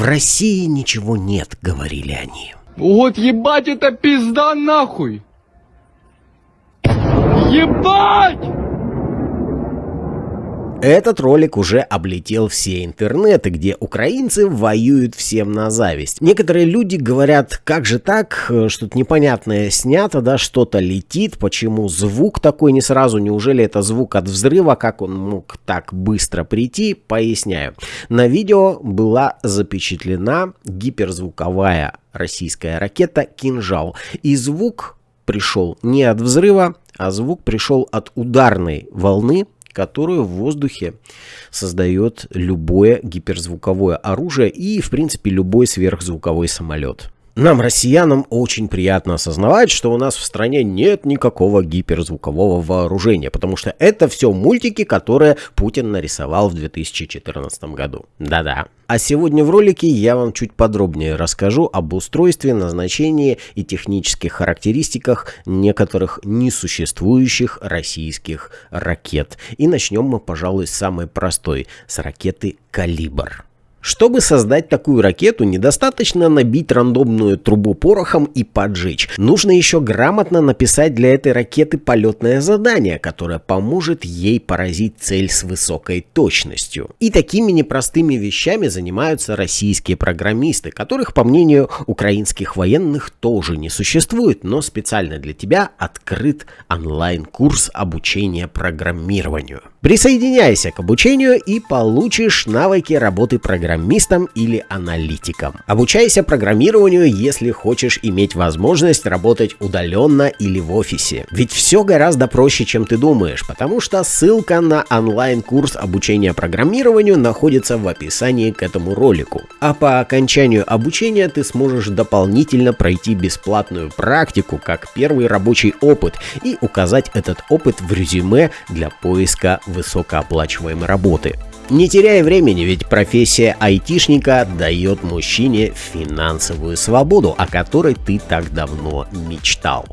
В России ничего нет, говорили они. Вот ебать это пизда нахуй! Ебать! Этот ролик уже облетел все интернеты, где украинцы воюют всем на зависть. Некоторые люди говорят, как же так, что-то непонятное снято, да, что-то летит, почему звук такой не сразу, неужели это звук от взрыва, как он мог так быстро прийти, поясняю. На видео была запечатлена гиперзвуковая российская ракета «Кинжал», и звук пришел не от взрыва, а звук пришел от ударной волны, которую в воздухе создает любое гиперзвуковое оружие и, в принципе, любой сверхзвуковой самолет. Нам, россиянам, очень приятно осознавать, что у нас в стране нет никакого гиперзвукового вооружения, потому что это все мультики, которые Путин нарисовал в 2014 году. Да-да. А сегодня в ролике я вам чуть подробнее расскажу об устройстве, назначении и технических характеристиках некоторых несуществующих российских ракет. И начнем мы, пожалуй, с самой простой, с ракеты «Калибр». Чтобы создать такую ракету, недостаточно набить рандомную трубу порохом и поджечь. Нужно еще грамотно написать для этой ракеты полетное задание, которое поможет ей поразить цель с высокой точностью. И такими непростыми вещами занимаются российские программисты, которых, по мнению украинских военных, тоже не существует, но специально для тебя открыт онлайн-курс обучения программированию. Присоединяйся к обучению и получишь навыки работы программистом или аналитиком. Обучайся программированию, если хочешь иметь возможность работать удаленно или в офисе. Ведь все гораздо проще, чем ты думаешь, потому что ссылка на онлайн-курс обучения программированию находится в описании к этому ролику. А по окончанию обучения ты сможешь дополнительно пройти бесплатную практику как первый рабочий опыт и указать этот опыт в резюме для поиска высокооплачиваемой работы. Не теряя времени, ведь профессия айтишника дает мужчине финансовую свободу, о которой ты так давно мечтал.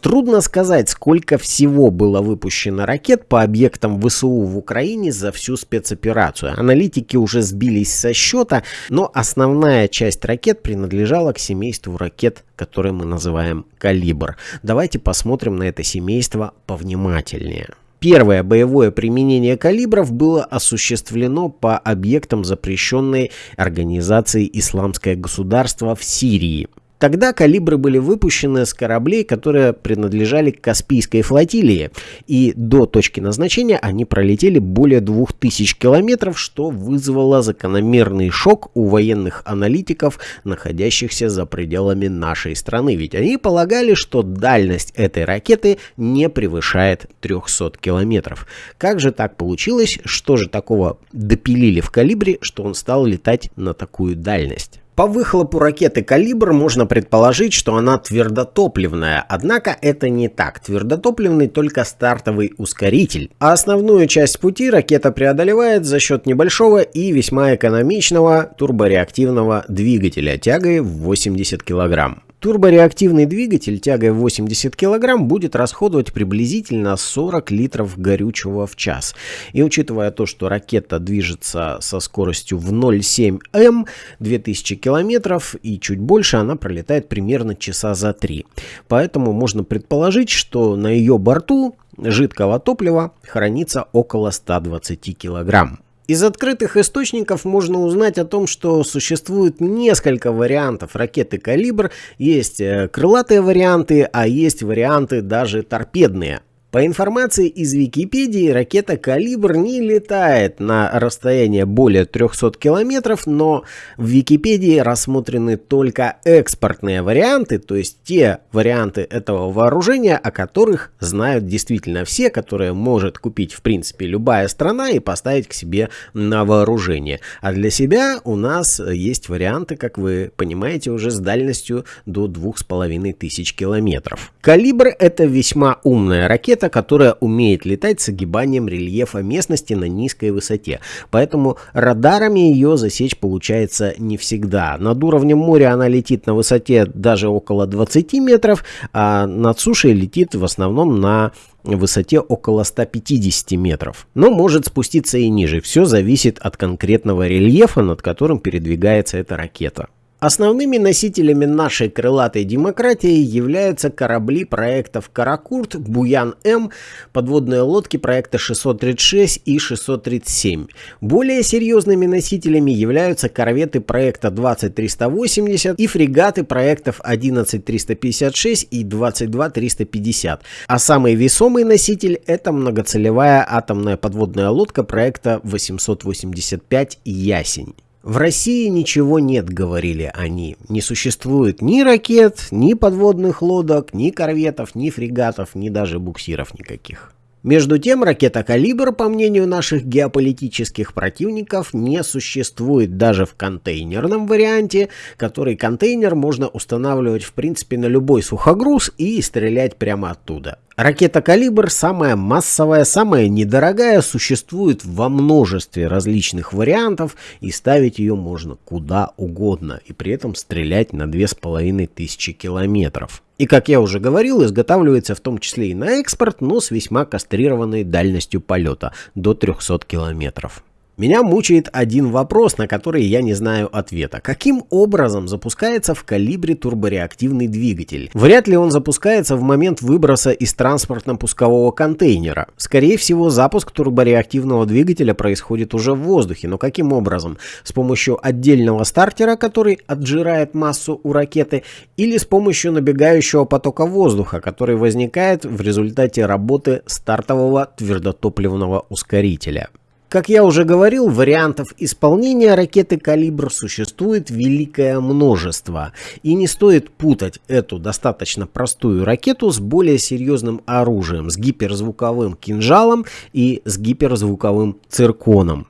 Трудно сказать, сколько всего было выпущено ракет по объектам ВСУ в Украине за всю спецоперацию. Аналитики уже сбились со счета, но основная часть ракет принадлежала к семейству ракет, которые мы называем «Калибр». Давайте посмотрим на это семейство повнимательнее. Первое боевое применение калибров было осуществлено по объектам запрещенной организации «Исламское государство» в Сирии. Тогда калибры были выпущены с кораблей, которые принадлежали Каспийской флотилии, и до точки назначения они пролетели более 2000 километров, что вызвало закономерный шок у военных аналитиков, находящихся за пределами нашей страны, ведь они полагали, что дальность этой ракеты не превышает 300 километров. Как же так получилось, что же такого допилили в калибре, что он стал летать на такую дальность? По выхлопу ракеты «Калибр» можно предположить, что она твердотопливная, однако это не так. Твердотопливный только стартовый ускоритель. А основную часть пути ракета преодолевает за счет небольшого и весьма экономичного турбореактивного двигателя тягой в 80 кг. Турбореактивный двигатель тягой 80 кг будет расходовать приблизительно 40 литров горючего в час. И учитывая то, что ракета движется со скоростью в 0,7 М, 2000 км и чуть больше, она пролетает примерно часа за 3. Поэтому можно предположить, что на ее борту жидкого топлива хранится около 120 килограмм. Из открытых источников можно узнать о том, что существует несколько вариантов ракеты «Калибр». Есть э, крылатые варианты, а есть варианты даже торпедные. По информации из Википедии, ракета «Калибр» не летает на расстояние более 300 километров, но в Википедии рассмотрены только экспортные варианты, то есть те варианты этого вооружения, о которых знают действительно все, которые может купить в принципе любая страна и поставить к себе на вооружение. А для себя у нас есть варианты, как вы понимаете, уже с дальностью до 2500 километров. «Калибр» — это весьма умная ракета, ракета, которая умеет летать с огибанием рельефа местности на низкой высоте. Поэтому радарами ее засечь получается не всегда. Над уровнем моря она летит на высоте даже около 20 метров, а над сушей летит в основном на высоте около 150 метров. Но может спуститься и ниже. Все зависит от конкретного рельефа, над которым передвигается эта ракета. Основными носителями нашей крылатой демократии являются корабли проектов «Каракурт», «Буян-М», подводные лодки проекта 636 и 637. Более серьезными носителями являются корветы проекта 20380 и фрегаты проектов 11356 и 22350. А самый весомый носитель – это многоцелевая атомная подводная лодка проекта 885 «Ясень». В России ничего нет, говорили они. Не существует ни ракет, ни подводных лодок, ни корветов, ни фрегатов, ни даже буксиров никаких. Между тем, ракета «Калибр», по мнению наших геополитических противников, не существует даже в контейнерном варианте, который контейнер можно устанавливать в принципе на любой сухогруз и стрелять прямо оттуда. Ракета «Калибр» самая массовая, самая недорогая, существует во множестве различных вариантов и ставить ее можно куда угодно и при этом стрелять на 2500 километров. И, как я уже говорил, изготавливается в том числе и на экспорт, но с весьма кастрированной дальностью полета до 300 километров. Меня мучает один вопрос, на который я не знаю ответа. Каким образом запускается в калибре турбореактивный двигатель? Вряд ли он запускается в момент выброса из транспортно-пускового контейнера. Скорее всего, запуск турбореактивного двигателя происходит уже в воздухе. Но каким образом? С помощью отдельного стартера, который отжирает массу у ракеты, или с помощью набегающего потока воздуха, который возникает в результате работы стартового твердотопливного ускорителя. Как я уже говорил, вариантов исполнения ракеты «Калибр» существует великое множество. И не стоит путать эту достаточно простую ракету с более серьезным оружием, с гиперзвуковым кинжалом и с гиперзвуковым цирконом.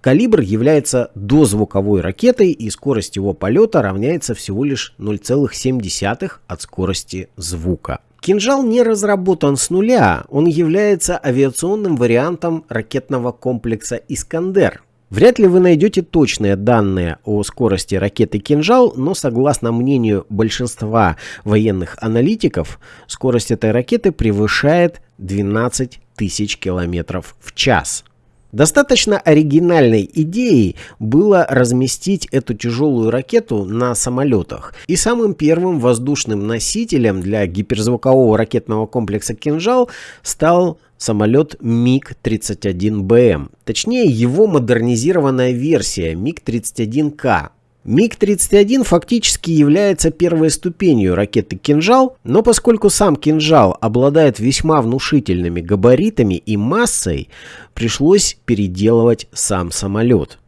«Калибр» является дозвуковой ракетой и скорость его полета равняется всего лишь 0,7 от скорости звука. Кинжал не разработан с нуля, он является авиационным вариантом ракетного комплекса «Искандер». Вряд ли вы найдете точные данные о скорости ракеты «Кинжал», но согласно мнению большинства военных аналитиков, скорость этой ракеты превышает 12 тысяч километров в час. Достаточно оригинальной идеей было разместить эту тяжелую ракету на самолетах. И самым первым воздушным носителем для гиперзвукового ракетного комплекса «Кинжал» стал самолет МиГ-31БМ. Точнее, его модернизированная версия МиГ-31К, МиГ-31 фактически является первой ступенью ракеты «Кинжал», но поскольку сам «Кинжал» обладает весьма внушительными габаритами и массой, пришлось переделывать сам самолет.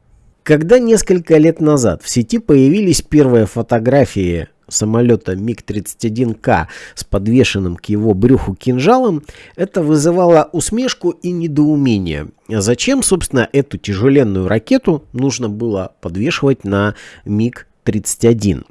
Когда несколько лет назад в сети появились первые фотографии самолета МиГ-31К с подвешенным к его брюху кинжалом, это вызывало усмешку и недоумение. Зачем, собственно, эту тяжеленную ракету нужно было подвешивать на МиГ-31?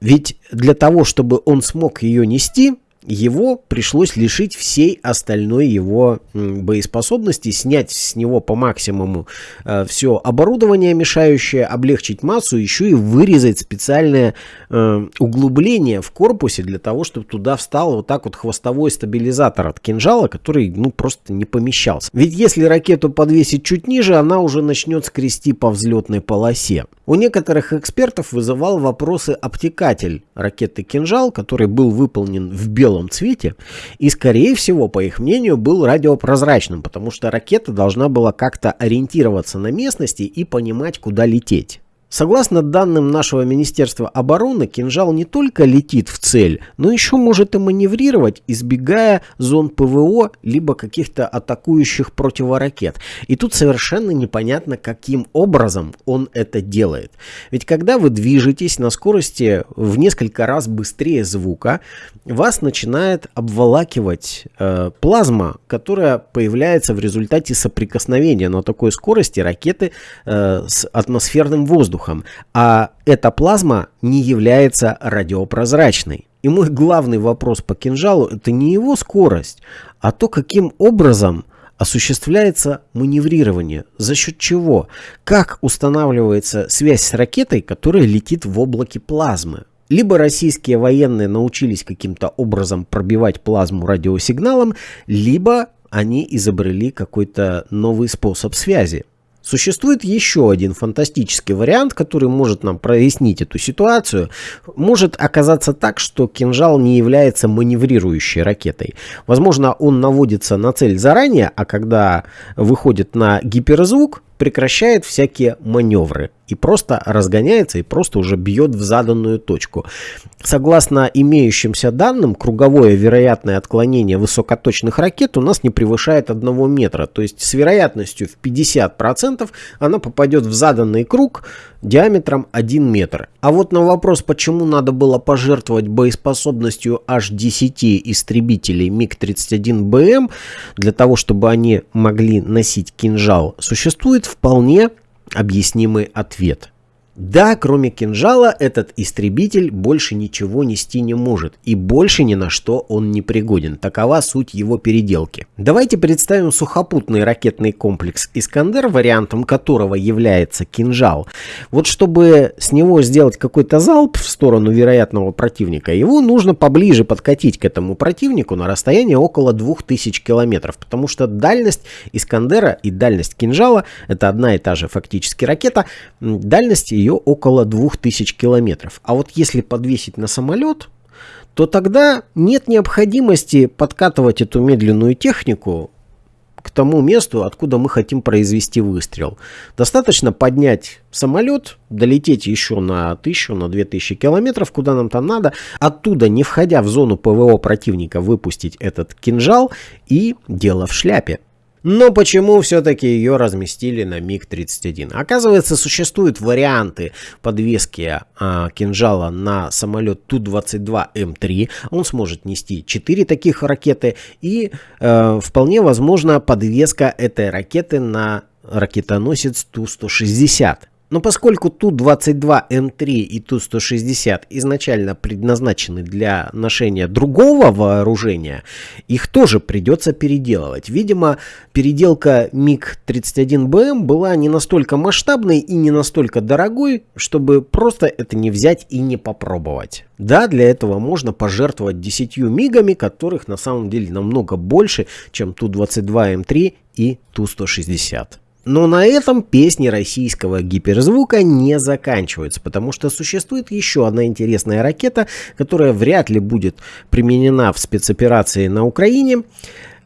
Ведь для того, чтобы он смог ее нести, его пришлось лишить всей остальной его боеспособности, снять с него по максимуму э, все оборудование мешающее, облегчить массу, еще и вырезать специальное э, углубление в корпусе для того, чтобы туда встал вот так вот хвостовой стабилизатор от кинжала, который ну просто не помещался. Ведь если ракету подвесить чуть ниже, она уже начнет скрести по взлетной полосе. У некоторых экспертов вызывал вопросы обтекатель ракеты «Кинжал», который был выполнен в белом цвете и, скорее всего, по их мнению, был радиопрозрачным, потому что ракета должна была как-то ориентироваться на местности и понимать, куда лететь. Согласно данным нашего Министерства обороны, кинжал не только летит в цель, но еще может и маневрировать, избегая зон ПВО, либо каких-то атакующих противоракет. И тут совершенно непонятно, каким образом он это делает. Ведь когда вы движетесь на скорости в несколько раз быстрее звука, вас начинает обволакивать э, плазма, которая появляется в результате соприкосновения на такой скорости ракеты э, с атмосферным воздухом воздухом, а эта плазма не является радиопрозрачной. И мой главный вопрос по кинжалу это не его скорость, а то, каким образом осуществляется маневрирование. За счет чего? Как устанавливается связь с ракетой, которая летит в облаке плазмы? Либо российские военные научились каким-то образом пробивать плазму радиосигналом, либо они изобрели какой-то новый способ связи. Существует еще один фантастический вариант, который может нам прояснить эту ситуацию. Может оказаться так, что кинжал не является маневрирующей ракетой. Возможно, он наводится на цель заранее, а когда выходит на гиперзвук, прекращает всякие маневры и просто разгоняется и просто уже бьет в заданную точку. Согласно имеющимся данным, круговое вероятное отклонение высокоточных ракет у нас не превышает 1 метра. То есть с вероятностью в 50% она попадет в заданный круг диаметром 1 метр. А вот на вопрос, почему надо было пожертвовать боеспособностью аж 10 истребителей МиГ-31БМ для того, чтобы они могли носить кинжал, существует вполне объяснимый ответ. Да, кроме кинжала, этот истребитель больше ничего нести не может, и больше ни на что он не пригоден. Такова суть его переделки. Давайте представим сухопутный ракетный комплекс «Искандер», вариантом которого является кинжал. Вот чтобы с него сделать какой-то залп в сторону вероятного противника, его нужно поближе подкатить к этому противнику на расстояние около 2000 километров, потому что дальность «Искандера» и дальность кинжала – это одна и та же фактически ракета, дальность ее около 2000 километров. А вот если подвесить на самолет, то тогда нет необходимости подкатывать эту медленную технику к тому месту, откуда мы хотим произвести выстрел. Достаточно поднять самолет, долететь еще на 1000, на 2000 километров, куда нам там надо, оттуда, не входя в зону ПВО противника, выпустить этот кинжал и дело в шляпе. Но почему все-таки ее разместили на МиГ-31? Оказывается, существуют варианты подвески а, кинжала на самолет Ту-22М3. Он сможет нести 4 таких ракеты. И э, вполне возможно подвеска этой ракеты на ракетоносец Ту-160. Но поскольку Ту-22М3 и Ту-160 изначально предназначены для ношения другого вооружения, их тоже придется переделывать. Видимо, переделка МиГ-31БМ была не настолько масштабной и не настолько дорогой, чтобы просто это не взять и не попробовать. Да, для этого можно пожертвовать 10 мигами, которых на самом деле намного больше, чем Ту-22М3 и Ту-160. Но на этом песни российского гиперзвука не заканчиваются, потому что существует еще одна интересная ракета, которая вряд ли будет применена в спецоперации на Украине,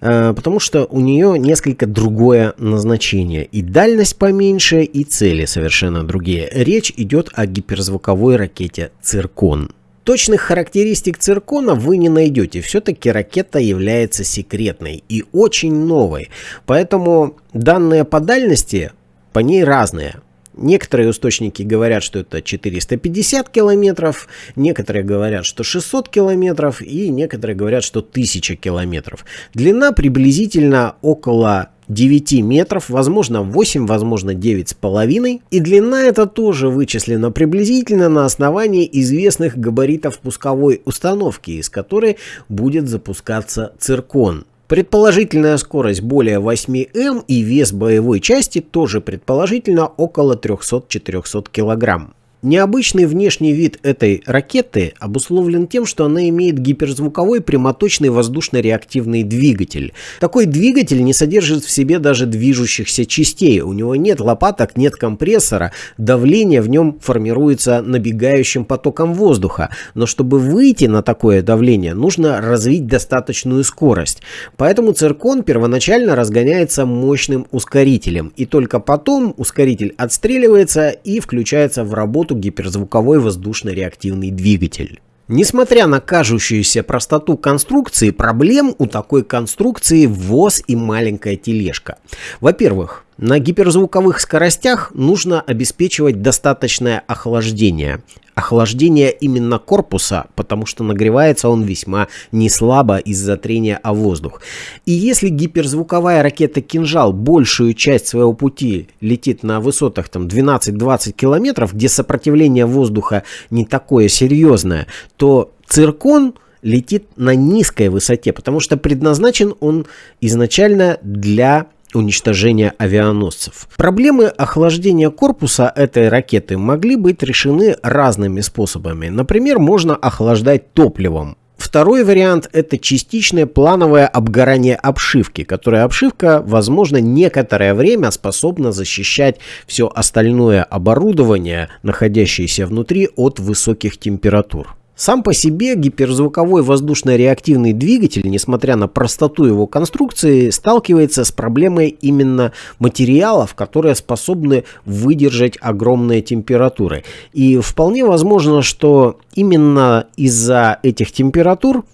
э, потому что у нее несколько другое назначение. И дальность поменьше, и цели совершенно другие. Речь идет о гиперзвуковой ракете «Циркон». Точных характеристик циркона вы не найдете. Все-таки ракета является секретной и очень новой. Поэтому данные по дальности по ней разные. Некоторые источники говорят, что это 450 километров, некоторые говорят, что 600 километров и некоторые говорят, что 1000 километров. Длина приблизительно около 9 метров, возможно 8, возможно 9,5. И длина это тоже вычислена приблизительно на основании известных габаритов пусковой установки, из которой будет запускаться циркон. Предположительная скорость более 8 м и вес боевой части тоже предположительно около 300-400 килограмм. Необычный внешний вид этой ракеты обусловлен тем, что она имеет гиперзвуковой прямоточный воздушно-реактивный двигатель. Такой двигатель не содержит в себе даже движущихся частей, у него нет лопаток, нет компрессора, давление в нем формируется набегающим потоком воздуха, но чтобы выйти на такое давление, нужно развить достаточную скорость. Поэтому циркон первоначально разгоняется мощным ускорителем, и только потом ускоритель отстреливается и включается в работу работу гиперзвуковой воздушно-реактивный двигатель. Несмотря на кажущуюся простоту конструкции, проблем у такой конструкции ВОЗ и маленькая тележка. Во-первых, на гиперзвуковых скоростях нужно обеспечивать достаточное охлаждение охлаждение именно корпуса, потому что нагревается он весьма неслабо из-за трения о воздух. И если гиперзвуковая ракета «Кинжал» большую часть своего пути летит на высотах там 12-20 километров, где сопротивление воздуха не такое серьезное, то Циркон летит на низкой высоте, потому что предназначен он изначально для уничтожения авианосцев. Проблемы охлаждения корпуса этой ракеты могли быть решены разными способами. Например, можно охлаждать топливом. Второй вариант – это частичное плановое обгорание обшивки, которая обшивка, возможно, некоторое время способна защищать все остальное оборудование, находящееся внутри, от высоких температур. Сам по себе гиперзвуковой воздушно-реактивный двигатель, несмотря на простоту его конструкции, сталкивается с проблемой именно материалов, которые способны выдержать огромные температуры. И вполне возможно, что именно из-за этих температур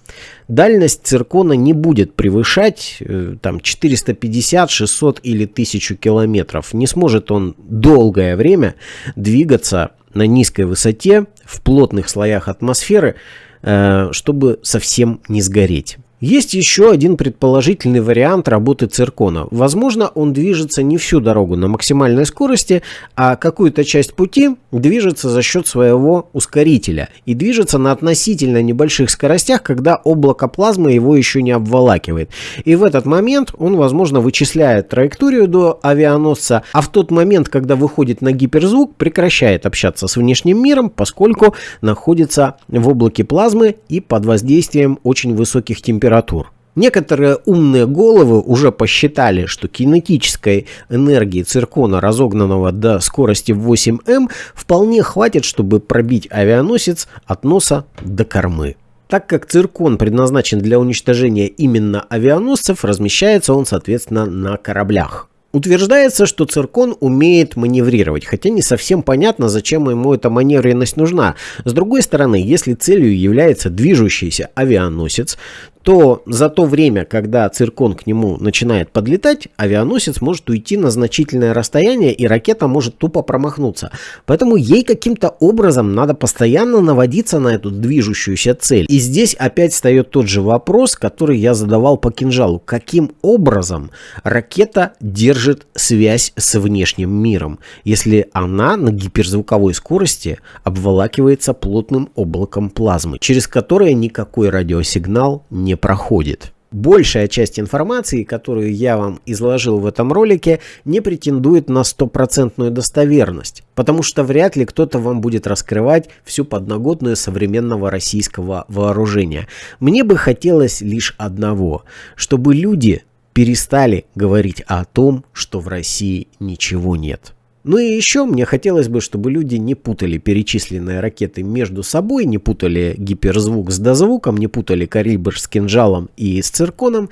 дальность циркона не будет превышать э, там 450, 600 или 1000 километров. Не сможет он долгое время двигаться на низкой высоте, в плотных слоях атмосферы, э, чтобы совсем не сгореть. Есть еще один предположительный вариант работы циркона. Возможно, он движется не всю дорогу на максимальной скорости, а какую-то часть пути движется за счет своего ускорителя и движется на относительно небольших скоростях, когда облако плазмы его еще не обволакивает. И в этот момент он, возможно, вычисляет траекторию до авианосца, а в тот момент, когда выходит на гиперзвук, прекращает общаться с внешним миром, поскольку находится в облаке плазмы и под воздействием очень высоких температур температур. Некоторые умные головы уже посчитали, что кинетической энергии циркона, разогнанного до скорости 8М, вполне хватит, чтобы пробить авианосец от носа до кормы. Так как циркон предназначен для уничтожения именно авианосцев, размещается он, соответственно, на кораблях. Утверждается, что циркон умеет маневрировать, хотя не совсем понятно, зачем ему эта маневренность нужна. С другой стороны, если целью является движущийся авианосец, то за то время, когда циркон к нему начинает подлетать, авианосец может уйти на значительное расстояние и ракета может тупо промахнуться. Поэтому ей каким-то образом надо постоянно наводиться на эту движущуюся цель. И здесь опять встает тот же вопрос, который я задавал по кинжалу. Каким образом ракета держит связь с внешним миром, если она на гиперзвуковой скорости обволакивается плотным облаком плазмы, через которое никакой радиосигнал не не проходит. Большая часть информации, которую я вам изложил в этом ролике, не претендует на стопроцентную достоверность, потому что вряд ли кто-то вам будет раскрывать всю подноготную современного российского вооружения. Мне бы хотелось лишь одного, чтобы люди перестали говорить о том, что в России ничего нет. Ну и еще мне хотелось бы, чтобы люди не путали перечисленные ракеты между собой, не путали гиперзвук с дозвуком, не путали калибр с кинжалом и с цирконом,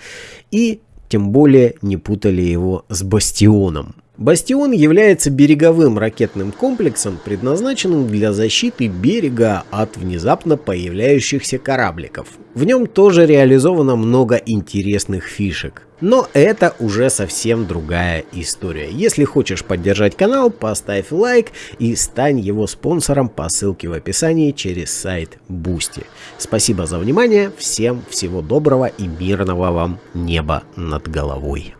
и тем более не путали его с бастионом. Бастион является береговым ракетным комплексом, предназначенным для защиты берега от внезапно появляющихся корабликов. В нем тоже реализовано много интересных фишек. Но это уже совсем другая история. Если хочешь поддержать канал, поставь лайк и стань его спонсором по ссылке в описании через сайт Boosty. Спасибо за внимание, всем всего доброго и мирного вам неба над головой.